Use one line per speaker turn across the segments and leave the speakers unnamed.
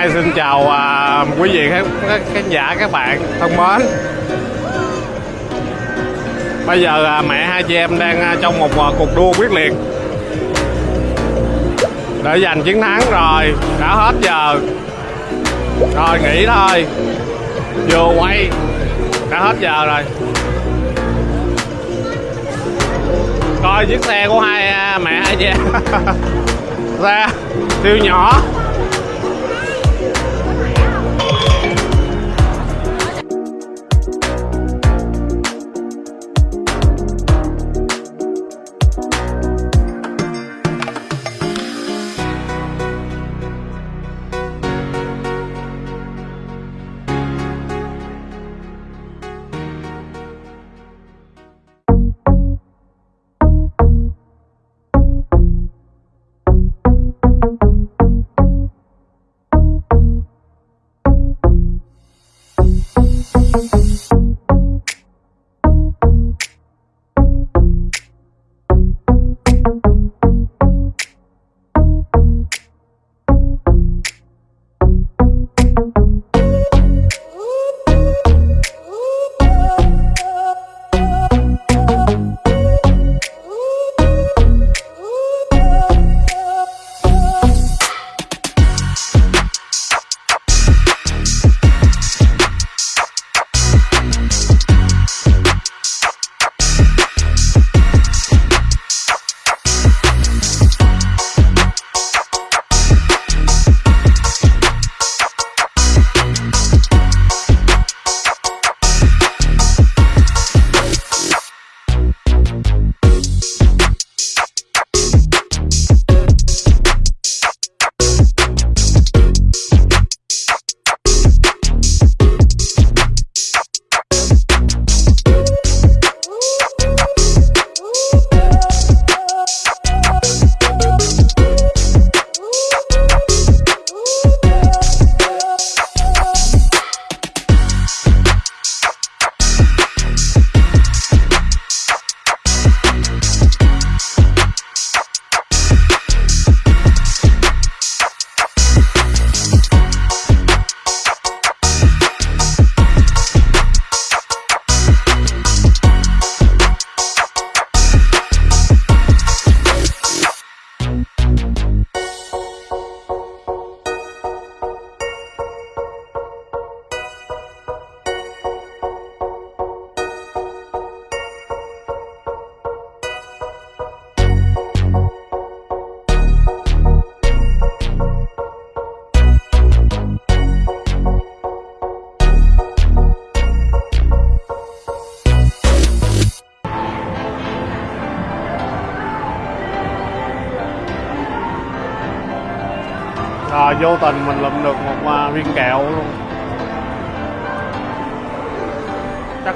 hai xin chào à, quý vị các khán, khán giả các bạn thân mến. Bây giờ à, mẹ hai chị em đang à, trong một à, cuộc đua quyết liệt. Để giành chiến thắng rồi đã hết giờ. Rồi nghỉ thôi. Vừa quay đã hết giờ rồi. Coi chiếc xe của hai à, mẹ hai chị em. Xe siêu nhỏ.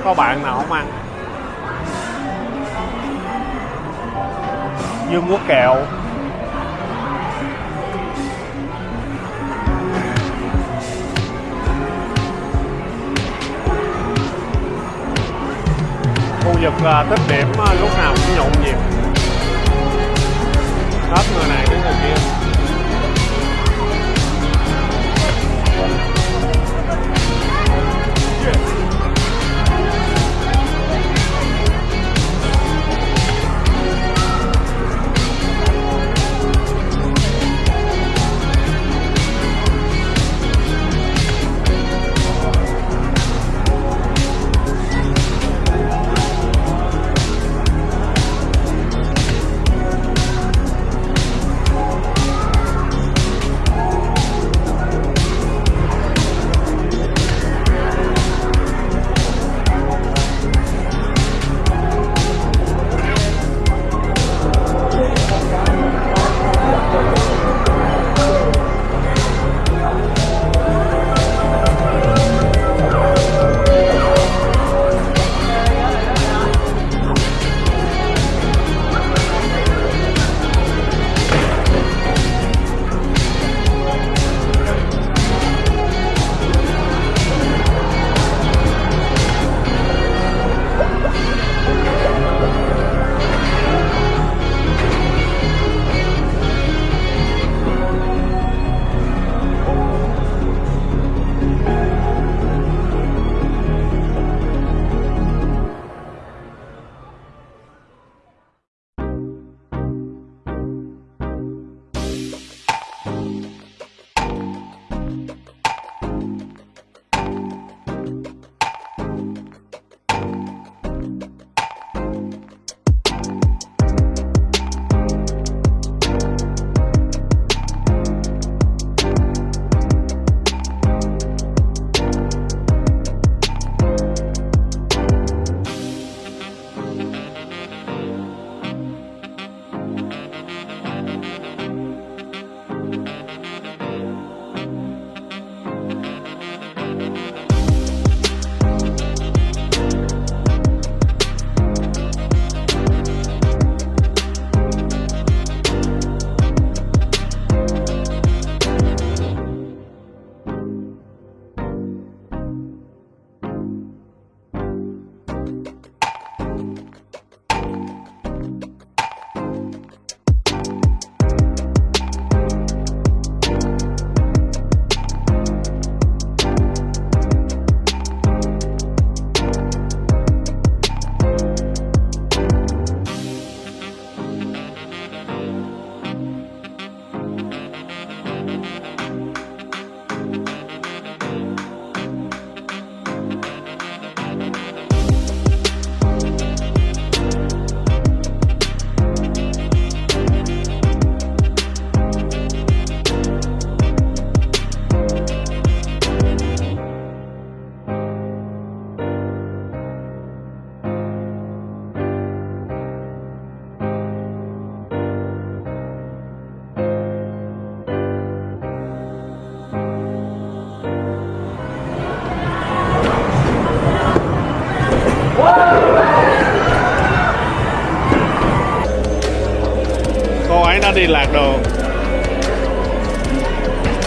Có bạn nào không ăn? Dương quốc kẹo. Khu vực à, tích điểm à, lúc nào cũng nhộn nhịp. Hết người này đến người kia.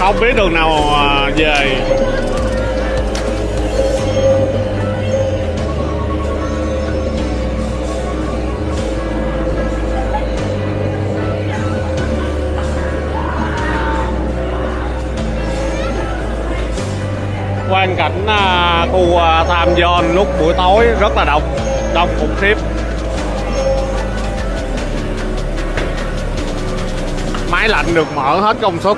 Không biết đường nào à, về? Quan cảnh à, khu à, Tham John lúc buổi tối rất là đông đông khủng khiếp. Máy lạnh được mở hết công suất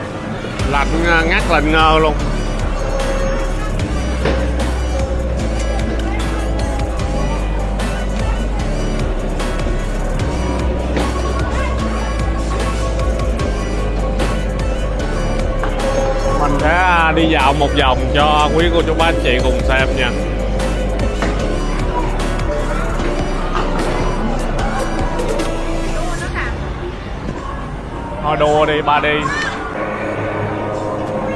lạnh à, ngắt lạnh ngơ luôn. Mình sẽ à, đi dạo một vòng cho quý cô chú bác anh chị cùng xem nha. Thôi đua đi, ba đi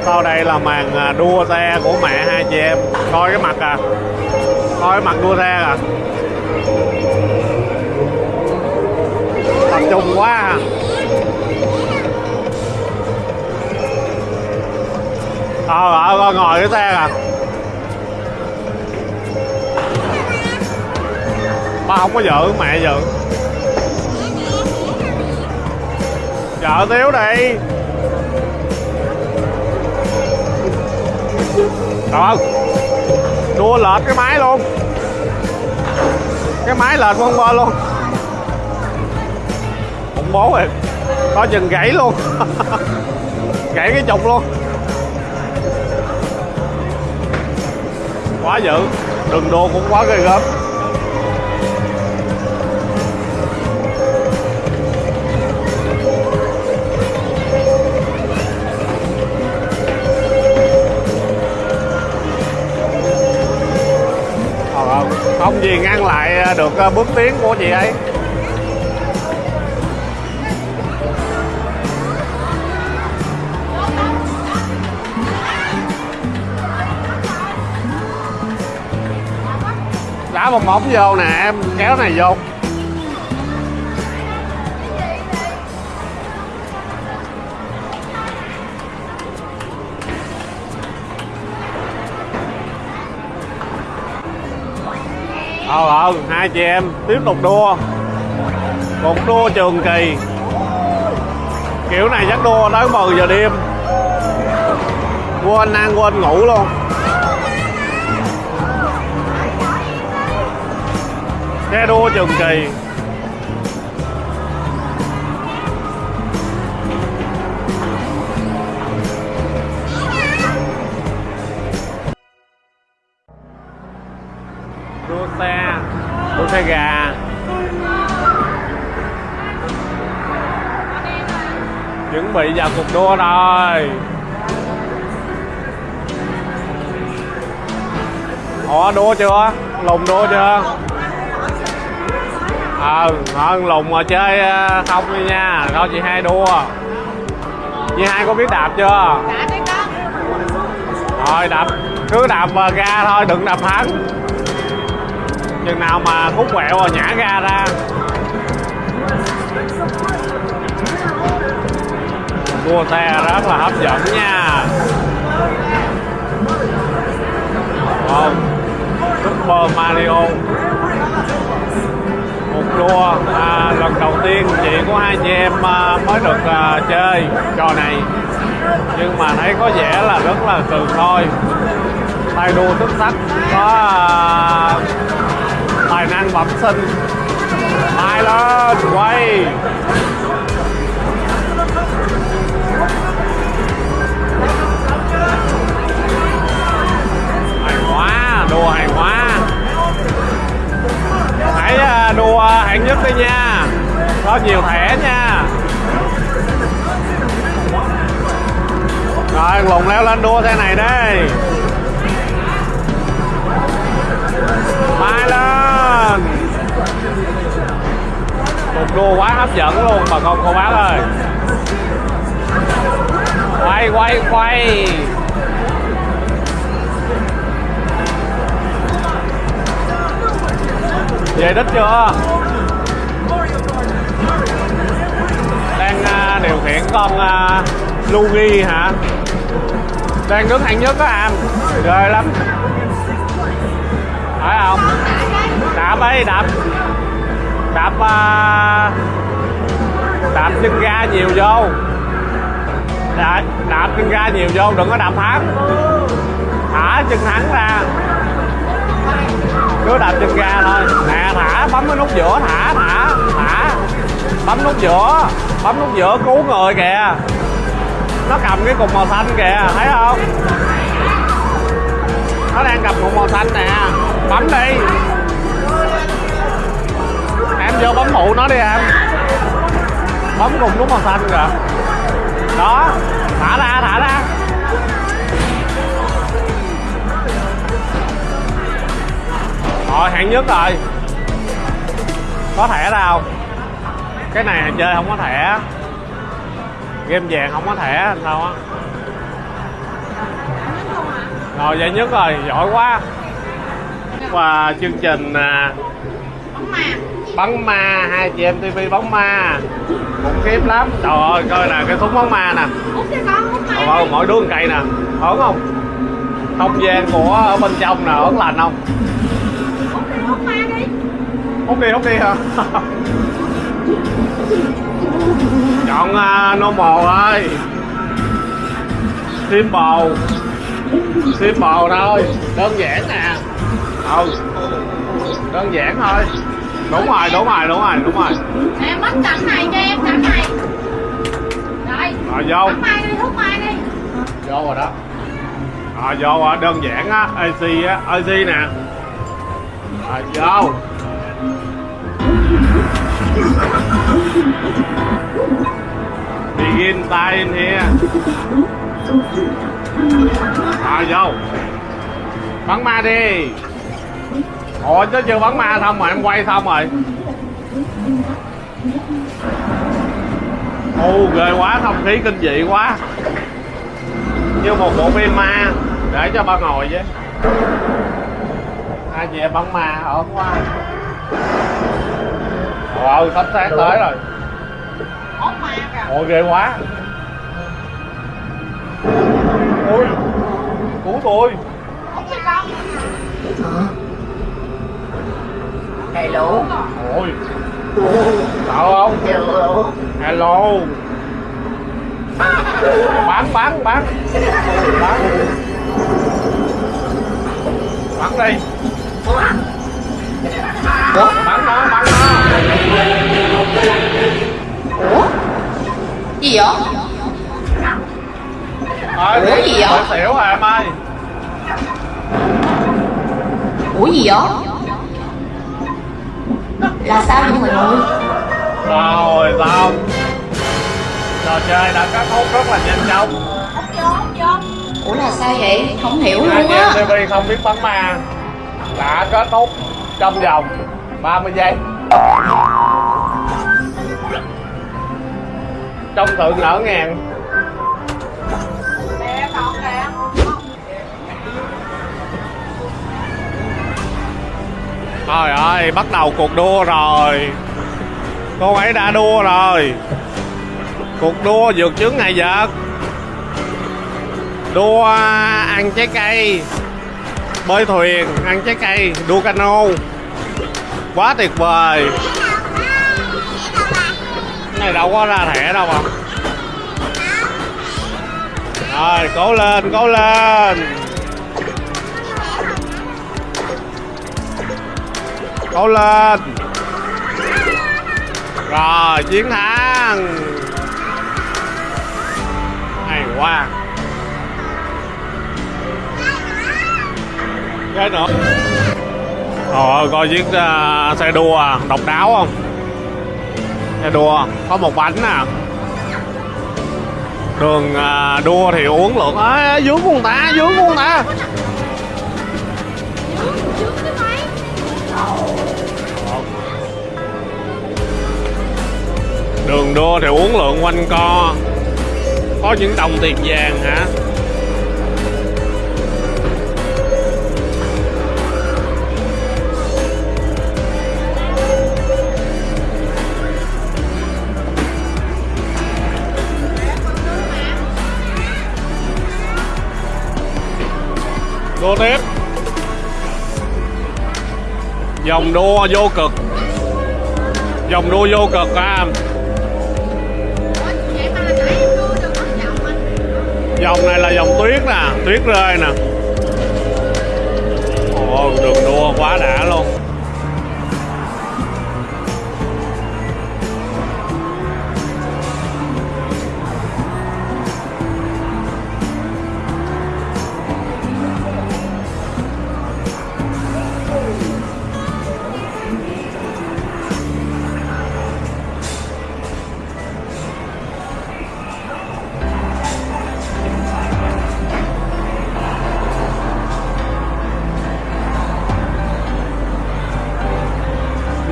sau đây là màn à, đua xe của mẹ hai chị em. Coi cái mặt à. Coi cái mặt đua xe à. Tập trung quá à. ờ ờ coi ngồi cái xe à ba không có vợ mẹ vợ vợ thiếu đi. Trời Đua lệch cái máy luôn. Cái máy lệch không bơ luôn. Khủng bố rồi Có chừng gãy luôn. Gãy cái trục luôn. Quá dữ. Đường đua cũng quá ghê gớm. Gì ngăn lại à, được à, bước tiến của chị ấy? Đá một bóng vô nè, em kéo này vô. Ờ ờ hai chị em, tiếp tục đua. Một đua trường kỳ. Kiểu này chắc đua tới 10 giờ đêm. Quên ăn, quên ngủ luôn. Xe đua trường kỳ. Chuẩn bị vào cuộc đua rồi. Họ đua chưa? Lùng đua chưa? Ờ hơn lùng mà chơi ờ, không đi nha. Thôi, chị hai đua. Chị hai có biết đạp chưa? Rồi, đạp. Cứ đạp ga thôi, đừng đạp thắng. Chừng nào mà khúc quẹo rồi nhả ga ra. Cua xe rất là hấp dẫn nha. Wow. Super Mario. Một đua. À, lần đầu tiên chị của hai chị em à, mới được à, chơi trò này. Nhưng mà thấy có vẻ là rất là từ thôi. Tay đua xuất sắc. Có à, tài năng bẩm sinh. Tay lên quay. Đua hàng hóa hãy đua hạng nhất đi nha. Có nhiều thẻ nha. Rồi lùng leo lên đua xe này đây mai lên. Cuộc đua quá hấp dẫn luôn, bà con cô bác ơi. Quay quay quay. Về đích chưa? Đang à, điều khiển con à, uh, Lugi hả? Đang đứng hạng nhất đó em. Ghê lắm. Phải không? Đạp ấy đạp. Đạp uh, đạp chân ga nhiều vô. Đạp, đạp chân ga nhiều vô đừng có đạp thắng thả chân thắng ra cứ đạp chân ga thôi. Nè thả, bấm cái nút giữa, thả thả thả. Bấm nút giữa, bấm nút giữa, cứu người kìa. Nó cầm cái cục màu xanh kìa, thấy không? Nó đang cầm cục màu xanh nè. Bấm đi. Em vô bấm phụ nó đi em. Bấm cùng nút màu xanh kìa. Đó. Thả ra thả ra. Rồi hạng nhất rồi. Có thẻ đâu. Cái này chơi không có thẻ. Game vàng không có thẻ sao á? Rồi giải nhất rồi. Giỏi quá. Và chương trình à, bắn ma. Hai chị em tv bóng ma. Khủng khiếp lắm. Trời ơi coi nè cái thúng bóng ma nè. Trời ơi mỗi đứa một cây nè. Ổn không? Không gian của ở bên trong nè ổn lành không? Hút đi hút đi hả? Chọn uh, normal ơi. Simple simple thôi. Đơn giản nè. Ừ đơn giản thôi. Đúng rồi đúng rồi đúng rồi đúng rồi.
Em mất cảnh này cho em cảnh này. Rồi.
Rồi vô.
Hút mai đi hút mai đi.
Vô rồi đó. Rồi vô rồi. Đơn giản á AC á. AC nè. Rồi vô begin time in here rồi vô. Bắn ma đi. Ủa, chứ chưa bắn ma xong rồi, em quay xong rồi. Ô, ghê quá, không khí kinh dị quá. Như một bộ phim ma, để cho ba ngồi chứ hai chị em bắn ma, ổn quá ồ sắp sáng tới rồi.
Hút ma kìa.
Ôi ghê quá. Ôi cứu tôi.
Hello.
ôi. Sợ không?
Hello.
hello. Bắn bắn bắn. Bắn. Bắn đi. Bắn nó bắn nó?
Gì vậy?
Thôi,
Ủa gì vậy?
Xỉu rồi em ơi
Ủa gì vậy? Là sao vậy mọi người?
rồi xong trò chơi đã kết thúc rất là nhanh chóng
Ủa là sao vậy? Không hiểu luôn á
TV không biết bắn ma đã kết thúc trong vòng 30 giây trong sự
nở ngàn.
Trời ơi, bắt đầu cuộc đua rồi. Cô ấy đã đua rồi. Cuộc đua vượt chướng ngại vật. Đua ăn trái cây. Bơi thuyền, ăn trái cây, đua cano. Quá tuyệt vời này đâu có ra thẻ đâu mà. Rồi, cố lên, cố lên. Cố lên. Rồi chiến thắng. Hay quá. Cái nữa. Rồi coi chiếc uh, xe đua à, độc đáo không? Xe đua có một bánh nè. Đường à, đua thì uống lượng à, Dướng con ta, dướng con ta. Đường đua thì uống lượng quanh co. Có những đồng tiền vàng hả? Đua tiếp Dòng đua vô cực. Dòng đua vô cực à. Dòng này là dòng tuyết nè, Tuyết rơi nè. Ồ, đường đua quá đã luôn.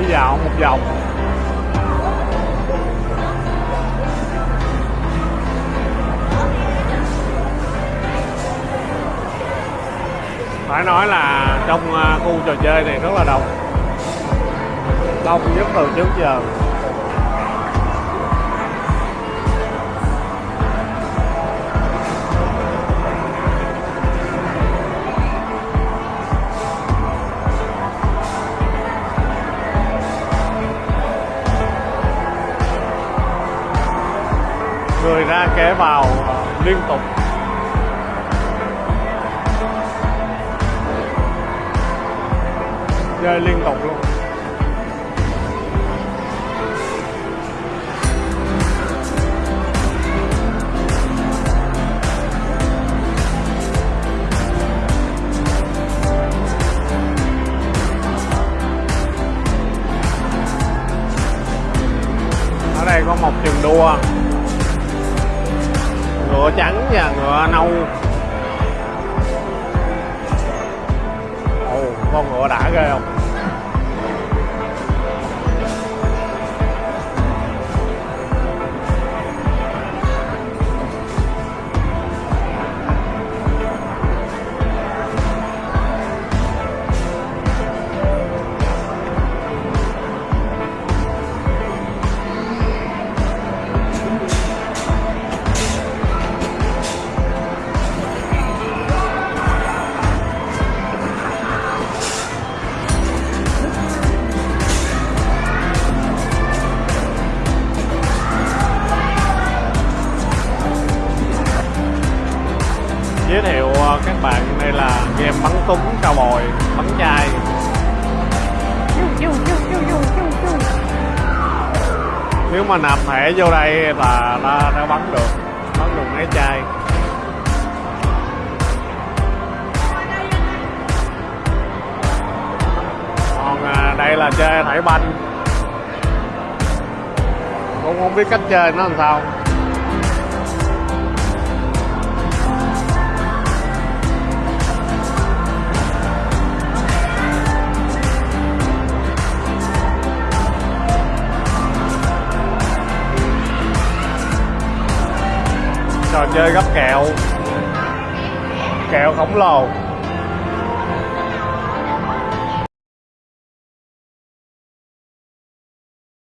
Đi dạo một vòng. Phải nói là trong à, khu trò chơi này rất là đông. Đông nhất từ trước giờ. Ra kẻ vào ờ, liên tục. Chơi liên tục luôn. Ở đây có một trường đua ngựa trắng và ngựa nâu. Ồ con ngựa đã ghê không? Mà vô đây là nó, nó bắn được bắn được mấy chai. Còn à, đây là chơi thải banh. Cũng không biết cách chơi nó làm sao. Trò chơi gấp kẹo. Kẹo khổng lồ.